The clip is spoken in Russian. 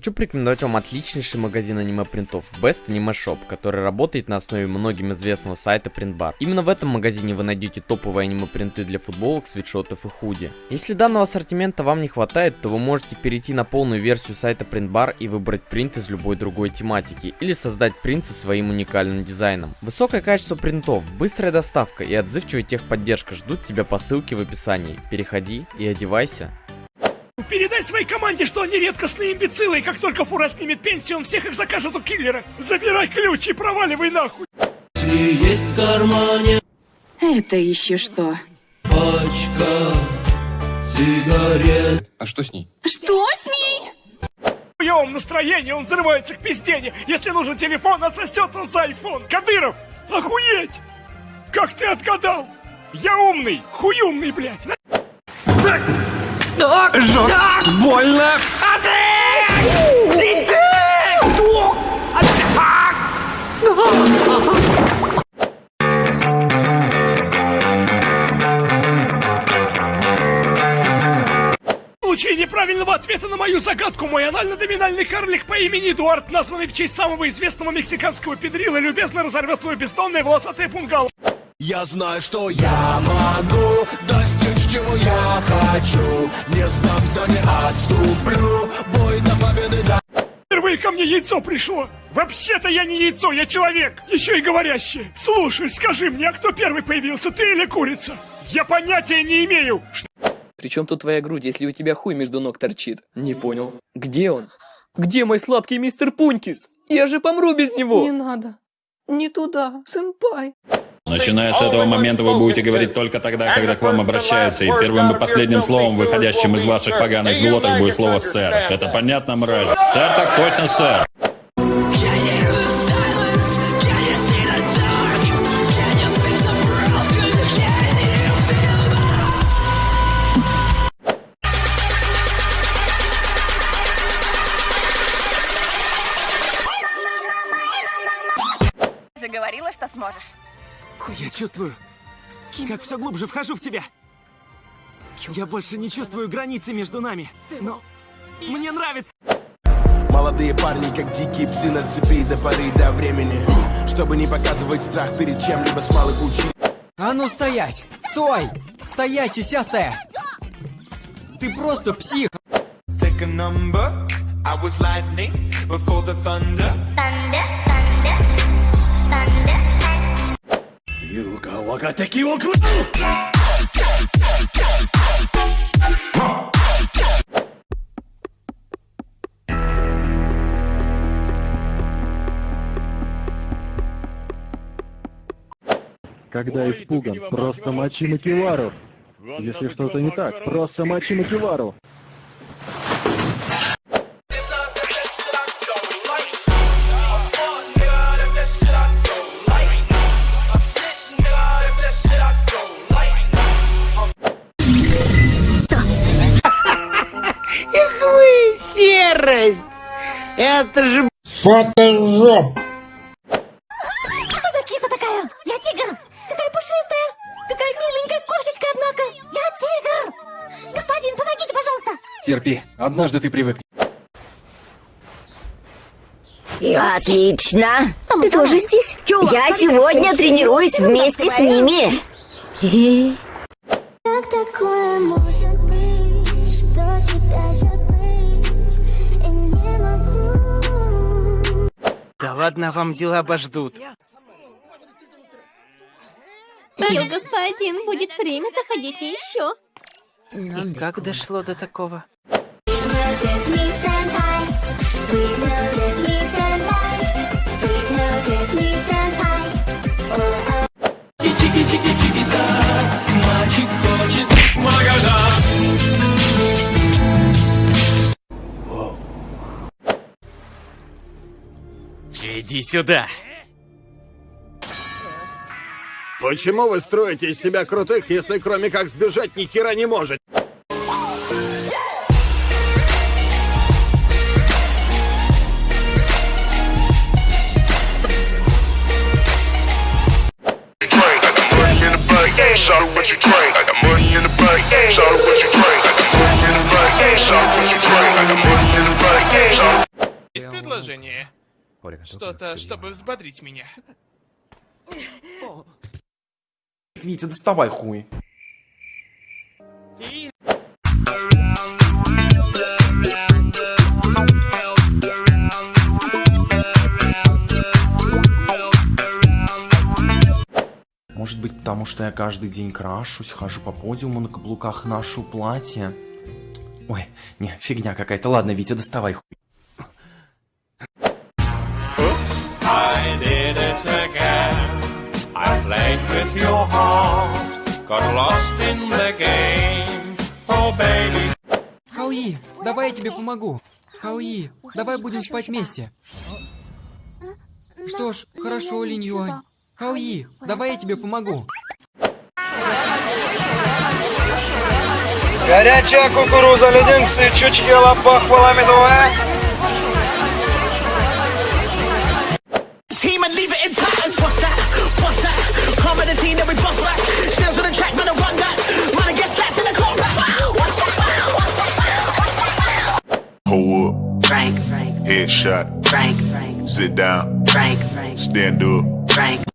Хочу порекомендовать вам отличнейший магазин аниме-принтов Best Anime Shop, который работает на основе многим известного сайта Printbar. Именно в этом магазине вы найдете топовые аниме-принты для футболок, свитшотов и худи. Если данного ассортимента вам не хватает, то вы можете перейти на полную версию сайта Printbar и выбрать принт из любой другой тематики, или создать принт со своим уникальным дизайном. Высокое качество принтов, быстрая доставка и отзывчивая техподдержка ждут тебя по ссылке в описании. Переходи и одевайся. Передай своей команде, что они редкостные имбецилы, и как только Фура снимет пенсию, он всех их закажет у киллера. Забирай ключ и проваливай нахуй. Есть в кармане Это еще что? пачка сигарет. А что с ней? Что с ней? В хуёвом настроении он взрывается к пиздене. Если нужен телефон, отсосет он за айфон. Кадыров, охуеть! Как ты отгадал? Я умный, хуюмный, блядь. В случае неправильного ответа на мою загадку, мой анально-доминальный карлик по имени Эдуард, названный в честь самого известного мексиканского педрила, любезно разорвет твое бездонное волосатое пунгало. Я знаю, что я могу чего я хочу. Не сдамся, не отступлю. Бой до победы, да. Впервые ко мне яйцо пришло. Вообще-то я не яйцо, я человек. Еще и говорящий. Слушай, скажи мне, а кто первый появился, ты или курица? Я понятия не имею. Ш- Причем тут твоя грудь, если у тебя хуй между ног торчит? Не понял. Где он? Где мой сладкий мистер Пунькис? Я же помру без него! Не надо. Не туда, сэмпай. Начиная с этого момента вы будете говорить только тогда, когда к вам обращаются, и первым и последним словом, выходящим из ваших поганых глоток, будет слово «сэр». Это понятно, мразь? Сэр, так точно, сэр. же говорила, что сможешь. Я чувствую, как все глубже вхожу в тебя. Я больше не чувствую границы между нами, но мне нравится. Молодые парни, как дикие псы на цепи до поры до времени. Чтобы не показывать страх перед чем-либо с малых учить. А ну стоять! Стой! Стоять, сисястая! Ты просто псих! Take a number. I was lightning before the thunder. Когда испуган, просто мочи Макивару. Если что-то не так, просто мочи Макивару. Что за киса такая? Я тигр! Какая пушистая! Какая миленькая кошечка, однако! Я тигр! Господин, помогите, пожалуйста! Терпи, однажды ты привыкнешь. Отлично! Ты тоже здесь? Я сегодня тренируюсь вместе с ними! Как такое ладно, вам дела обождут. Мил господин, будет время, заходите еще. И как дошло до такого? Notice me, senpai. Please Иди сюда. Почему вы строите из себя крутых, если кроме как сбежать ни хера не можете? Shout out what you drink. I got money in the bank. Shout out what you drink. I got money in the bank. Shout out what you drink. I got money in the bank. Shout out предложение. Что-то, чтобы взбодрить меня. Витя, доставай хуй. Может быть, потому что я каждый день крашусь, хожу по подиуму на каблуках, ношу платье. Ой, не, фигня какая-то. Ладно, Витя, доставай хуй. It again. I played with your heart, got lost in the game. Oh, baby. Хауи, давай я тебе помогу. Хауи, давай будем спать вместе. Что ж, хорошо, Линь Юань. Хауи, давай я тебе помогу. Горячая кукуруза, леденцы, чучки, лопах, поламидуэ. 17, we bust back. On the track, man, I run that. Man, I get slapped in the. What's that? What's that? What's that? Hold up. Frank. Headshot. Frank. Sit down. Frank. Stand up. Frank.